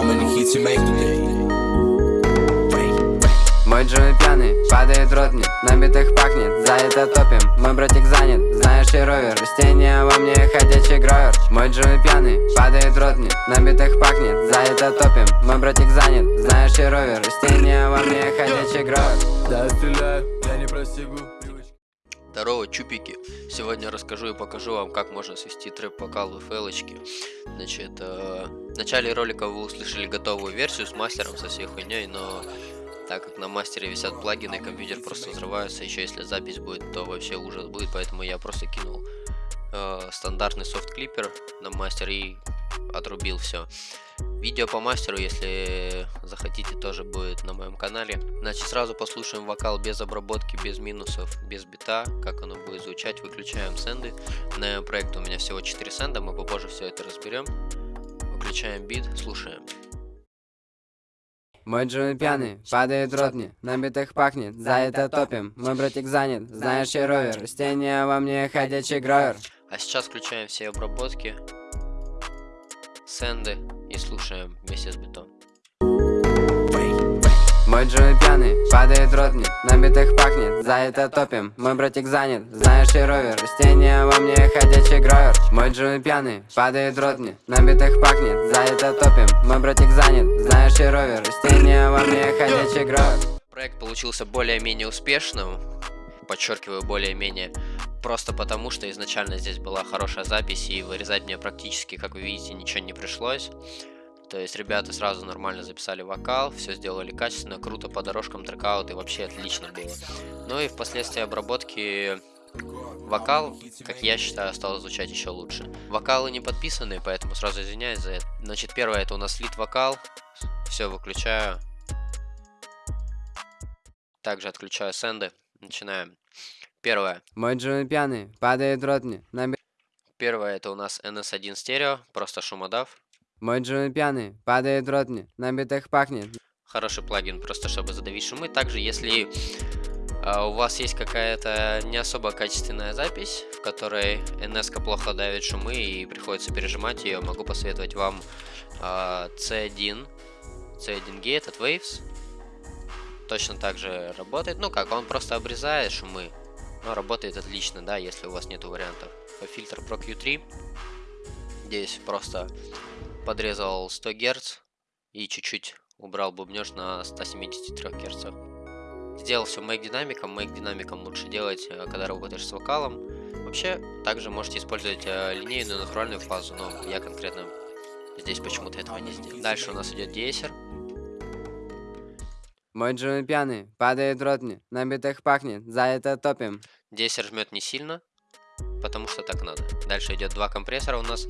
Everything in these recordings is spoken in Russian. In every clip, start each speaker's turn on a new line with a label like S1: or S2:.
S1: How many hits you make today?
S2: Мой Джонни пьяный, падает ротни На битах пахнет, за это топим. Мой братик занят, знаешь и ровер Растения во мне ходячий гровер Мой Джонни пьяный, падает ротни На битах пахнет, за это топим. Мой братик занят, знаешь и ровер Растения во мне ходячий гровер
S1: Да, стреляю, я не простигу
S3: Здорово, чупики! Сегодня расскажу и покажу вам, как можно свести трэп-вокал в фейлочке. Значит, э, в начале ролика вы услышали готовую версию с мастером, со всей хуйней, но так как на мастере висят плагины, компьютер просто взрывается, еще если запись будет, то вообще ужас будет, поэтому я просто кинул э, стандартный софт-клипер на мастер и отрубил все. Видео по мастеру, если захотите, тоже будет на моем канале. Значит, сразу послушаем вокал без обработки, без минусов, без бита, как оно будет звучать. Выключаем сенды. На проект у меня всего 4 сенда, мы попозже все это разберем. Выключаем бит, слушаем.
S2: Мой Джонни пьяный, падает ротни На битах пахнет, за это топим. Мой братик занят, знаешь и ровер? Растения во мне ходячий гровер.
S3: А сейчас включаем все обработки, сенды. и слушаем вместе с битом.
S2: Мой Джонни пьяный, падает ротни На битах пахнет, за это топим. Мой братик занят, знаешь и ровер Растения во мне ходячий гровер Мой Джонни пьяный, падает ротни На битах пахнет, за это топим. Мой братик занят, знаешь и ровер Растения во мне ходячий гровер
S3: Проект получился более-менее успешным, подчеркиваю более-менее, просто потому что изначально здесь была хорошая запись и вырезать мне практически, как вы видите, ничего не пришлось. То есть ребята сразу нормально записали вокал, все сделали качественно, круто по дорожкам трекаут и вообще отлично было. Ну и впоследствии обработки вокал, как я считаю, стал звучать еще лучше. Вокалы не подписаны, поэтому сразу извиняюсь за это. Значит, первое это у нас лид вокал, все выключаю. Также отключаю сенды, начинаем. Первое.
S2: Мой Джонни пьяный, падает ротни На би-
S3: Первое это у нас NS1 стерео, просто шумодав.
S2: Мой Джонни пьяный, падает ротни На битах пахнет
S3: Хороший плагин, просто чтобы задавить шумы. Также, если а, у вас есть какая-то не особо качественная запись, в которой NS плохо давит шумы и приходится пережимать ее, могу посоветовать вам а, C1, C1 Gate от Waves. Точно так же работает. Ну как, он просто обрезает шумы, но работает отлично, да, если у вас нету вариантов. Фильтр Pro Q3. Здесь просто подрезал 100 Гц и чуть-чуть убрал бубнеж на 173 Гц. Сделал все Make динамиком. Make динамиком лучше делать, э, когда работаешь с вокалом. Вообще, также можете использовать э, линейную натуральную фазу, но я конкретно здесь почему-то этого не сделал. Дальше у нас идет дессер.
S2: Мой Джонни пьяный, падает ротни На битах пахнет, за это топим
S3: Дессер жмет не сильно, потому что так надо. Дальше идет два компрессора у нас.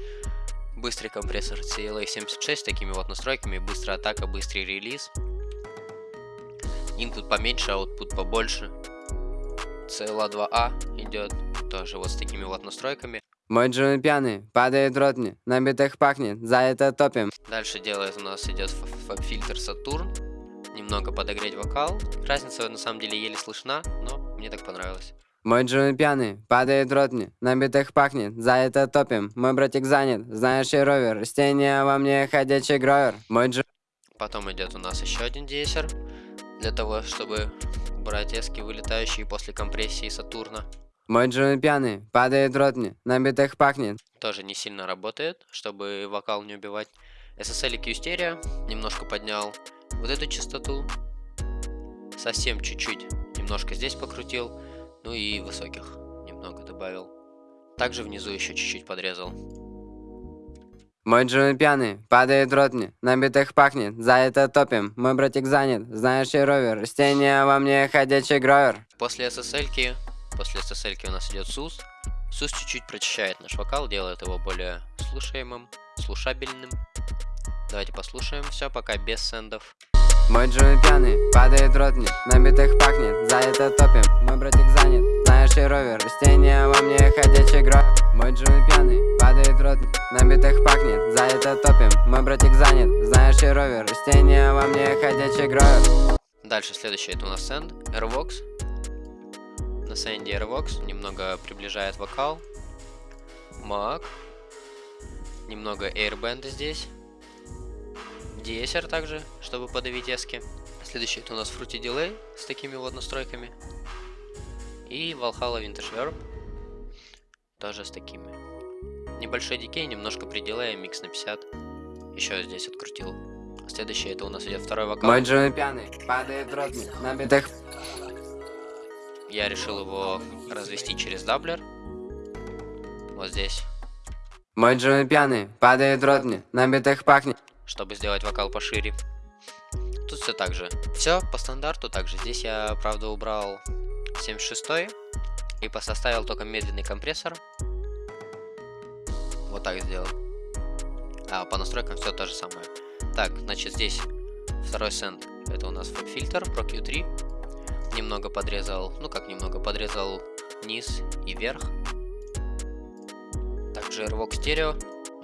S3: Быстрый компрессор CLA76 с такими вот настройками. Быстрая атака, быстрый релиз. Input поменьше, output побольше. CLA2A идет тоже вот с такими вот настройками.
S2: Мой Джонни пьяный, падает ротни На битах пахнет, за это топим
S3: Дальше делает у нас идет фильтр Сатурн. Немного подогреть вокал. Разница на самом деле еле слышна, но мне так понравилось.
S2: Мой Джонни пьяный, падает ротни На битах пахнет, за это топим Мой братик занят, знаешь и ровер Растения во мне ходячий гровер Мой Джонни
S3: Потом идет у нас еще один дессер. Для того, чтобы убрать эски, вылетающие после компрессии Сатурна.
S2: Мой Джонни пьяный, падает ротни На битах пахнет
S3: Тоже не сильно работает, чтобы вокал не убивать. SSL Q стерео. Немножко поднял вот эту частоту. Совсем чуть-чуть. Немножко здесь покрутил. Ну и высоких немного добавил. Также внизу еще чуть-чуть подрезал.
S2: Мой Джонни пьяный, падает ротни На битах пахнет, за это топим Мой братик занят, знаешь и ровер Растения во мне ходячий гровер
S3: После SSL, после SSL у нас идет SUS. SUS чуть-чуть прочищает наш вокал, делает его более слушаемым, слушабельным. Давайте послушаем все, пока без сендов.
S2: Мой Джонни пьяный, падает ротни На битах пахнет, за это топим Мой братик занят, знаешь и ровер Растения во мне ходячий гровер Мой Джонни пьяный, падает ротни На битах пахнет, за это топим Мой братик занят, знаешь и ровер Растения во мне ходячий гровер
S3: Дальше следующий это у нас сенд, Airvox. На сенде Airvox немного приближает вокал. Маг. Немного Airband здесь. DSR также, чтобы подавить эски. Следующий это у нас Fruity Delay с такими вот настройками. И Valhalla Vintage Verb. Тоже с такими. Небольшой дикей, немножко пределая, микс на 50. Еще здесь открутил. Следующий это у нас идет второй вокал.
S2: Мой Джимми пьяный, падает мне, на битых
S3: Я решил его развести через doubler. Вот здесь.
S2: Мой Джимми пьяный, падает мне, на битых пахнет
S3: чтобы сделать вокал пошире. Тут все так же. Все по стандарту также. Здесь я, правда, убрал 76 и поставил только медленный компрессор. Вот так сделал. А по настройкам все то же самое. Так, значит, здесь второй сенд. Это у нас фильтр Pro Q3. Немного подрезал, ну как немного, подрезал низ и верх. Также Airvox стерео,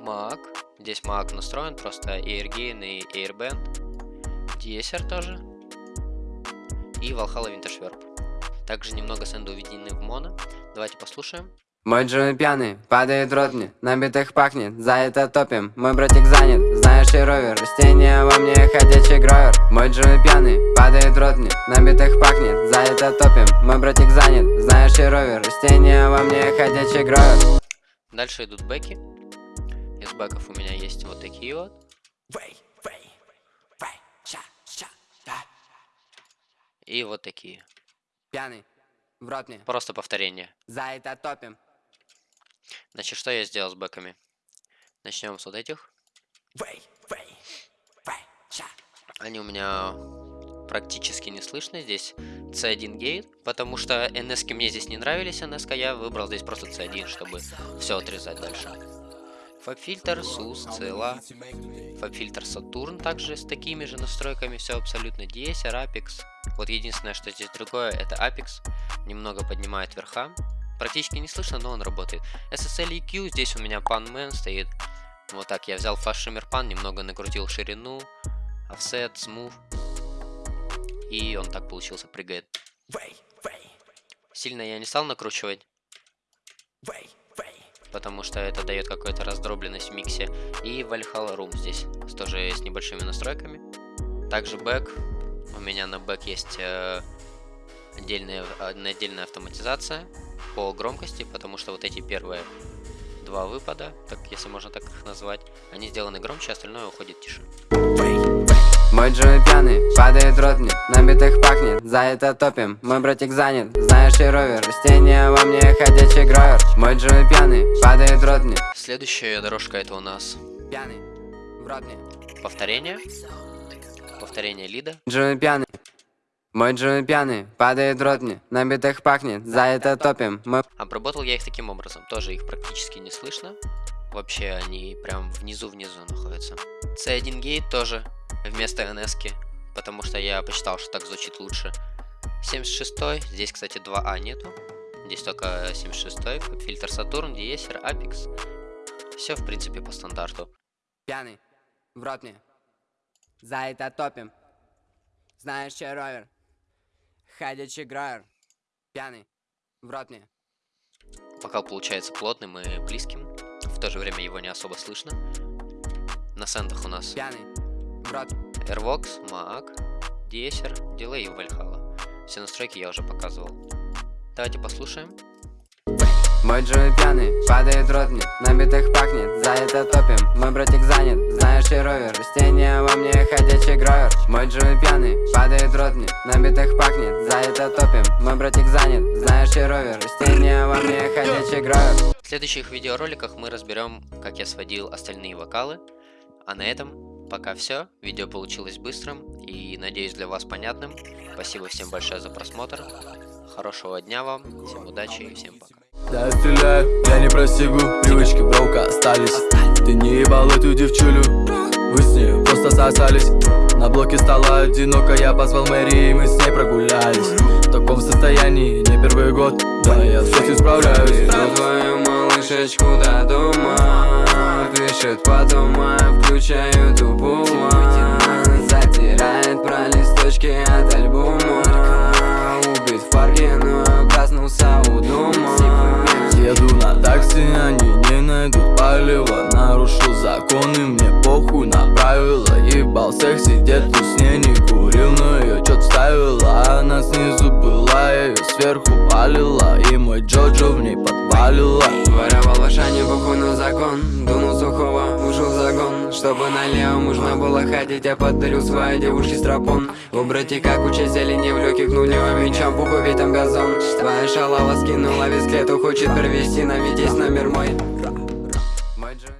S3: Mac, Здесь Mac настроен, просто AirGain и AirBand. DSR тоже. И Valhalla Vintage Verb. Также немного сэнда уведены в моно. Давайте послушаем.
S2: Мой Джимми пьяный, падает рот мне, на битых пахнет, за это топим, мой братик занят, знаешь и ровер, растения во мне ходячий гровер. Мой Джимми пьяный, падает рот мне, на битых пахнет, за это топим, мой братик занят, знаешь и ровер, растения во мне ходячий гровер.
S3: Дальше идут бэки. Из бэков у меня есть вот такие вот. И вот такие.
S2: Пьяный, в рот мне.
S3: Просто повторение.
S2: За это топим.
S3: Значит, что я сделал с бэками? Начнем с вот этих. Они у меня практически не слышны. Здесь C1 гейт, потому что NS мне здесь не нравились, NS я выбрал здесь просто C1, чтобы все отрезать дальше. Фабфильтр, SUS, CLA, фабфильтр Saturn также с такими же настройками, все абсолютно DSR, Apex. Вот единственное, что здесь другое, это Apex, немного поднимает верха. Практически не слышно, но он работает. SSL EQ, здесь у меня Man стоит. Вот так, я взял Fast Shimmer Pan, немного накрутил ширину, offset, smooth. И он так получился, прыгает. Сильно я не стал накручивать потому что это дает какую-то раздробленность в миксе. И Valhalla Room здесь тоже с небольшими настройками. Также бэк. У меня на бэк есть э, отдельная, отдельная автоматизация по громкости, потому что вот эти первые два выпада, так если можно так их назвать, они сделаны громче, остальное уходит тише.
S2: Мой Джимми пьяный, падает рот мне, на битых пахнет, за это топим Мой братик занят, знаешь и ровер, растения во мне ходячий гровер Мой Джимми пьяный, падает рот мне
S3: Следующая дорожка это у нас
S2: Пьяный, в рот мне
S3: Повторение. Повторение лида.
S2: Джимми пьяный. Мой Джимми пьяный, падает рот мне, на битых пахнет, за это топим Мой...
S3: Обработал я их таким образом, тоже их практически не слышно Вообще они прям внизу-внизу находятся C1 гейт тоже вместо ns потому что я посчитал, что так звучит лучше. 76 здесь, кстати, 2А нету. Здесь только 76 фильтр Сатурн, Диесер, Apex. Все, в принципе, по стандарту.
S2: Пьяный, в рот мне. За это топим. Знаешь, че ровер? Ходячий гровер. Пьяный, в рот мне.
S3: Вокал получается плотным и близким. В то же время его не особо слышно. На сендах у нас
S2: Пьяный, Брат.
S3: Airvox, Mac, Deezer, Delay и Valhalla. Все настройки я уже показывал. Давайте послушаем.
S2: Мой Джимми пьяный, падает рот мне, на битых пахнет, за это топим Мой братик занят, знаешь и ровер, растения во мне ходячий гровер Мой Джимми пьяный, падает рот мне, на битых пахнет, за это топим Мой братик занят, знаешь и ровер, растения во мне ходячий гровер
S3: В следующих видеороликах мы разберем, как я сводил остальные вокалы, а на этом Пока все. Видео получилось быстрым и, надеюсь, для вас понятным. Спасибо всем большое за просмотр. Хорошего дня вам, всем удачи и всем пока.
S1: Да, я стреляю, я не простигу Привычки броука остались Ты не ебал эту девчулю Вы с ней просто сосались. На блоке стало одиноко Я позвал Мэри и мы с ней прогулялись. В таком состоянии не первый год. Да, я с этим справляюсь.
S2: Твою малышечку до дома Пишет потом, а включаю тупую Затирает про
S1: секси, где-то с ней не курил Но ее чё-то ставила, она снизу была ее сверху палила, и мой Джоджо в ней подвалила
S2: Воровал в Ашане буху на закон. Дунул сухого, ушел в загон. Чтобы налево можно было ходить Я подарил своей девушке стропон. У братика куча зелени в легких нулевым мечом Пуху там газон. Твоя шалава скинула весь хочет привести на Витязь номер мой